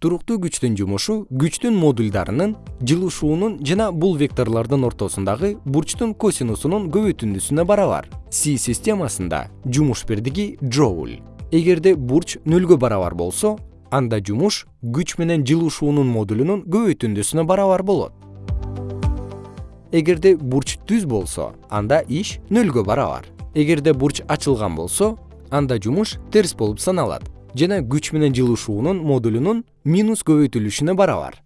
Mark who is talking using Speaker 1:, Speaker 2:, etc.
Speaker 1: туруктуу күчтүн жумушу күчтүн модулдарынын жылышуунун жана бул векторлордун ортосундагы бурчтун косинусунун көбөйтүндүсүнө барабар. Си системасында жумуш бирдиги джоуль. Эгерде бурч нөлгө барабар болсо анда жумуш күч менен жылышуунун модулунун көбөйтүндүсүнө барабар болот. Эгерде бурч түз болсо анда иш нөлгө барабар. Эгерде бурч ачылган болсо анда жумуш терс болуп саналат жана күч менен жылышуунун модулунун минус көбөйтүлүшүнө барабар